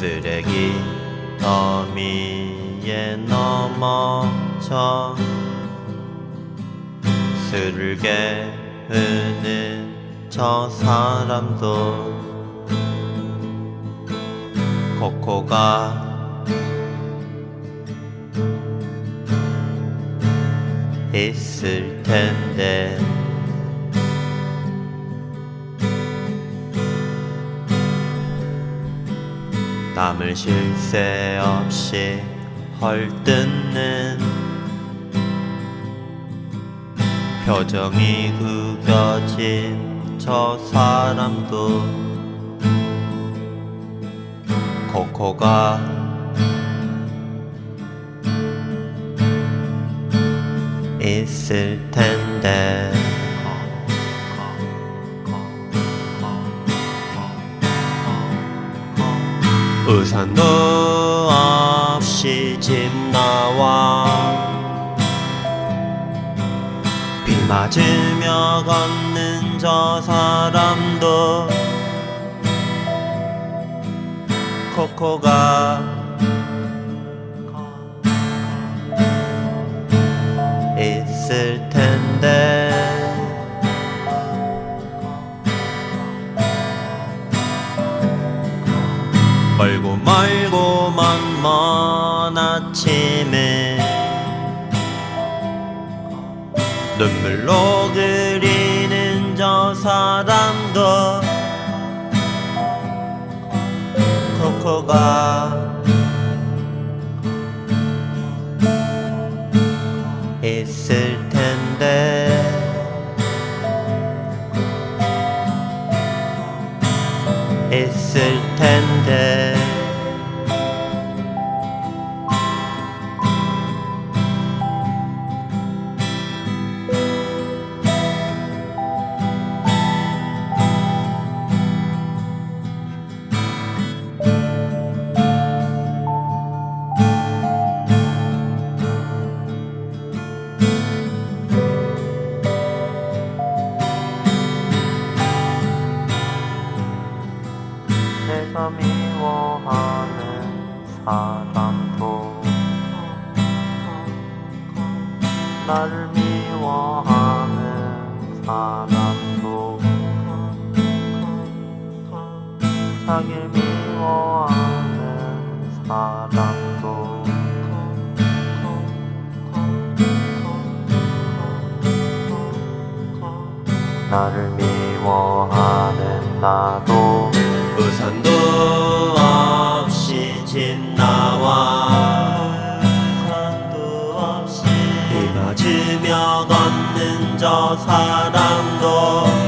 쓰레기 더미에 넘어져 술을 개흐는 저 사람도 코코가 있을 텐데 남을 쉴 새 없이 헐뜯는 표정이 구겨진 저 사람도 코코가 있을 텐데 우산도 없이 집 나와. 비 맞으며 걷는 저 사람도 코코가 있을 텐데 멀고 먼먼 아침에 눈물로 그리는 저 사람도 코코가 있을 텐데 있을 텐데 사람도 나를 미워하는 사람도 자기를 미워하는 사람도 나를 미워하는 나도. 우산 걷는 저 사람도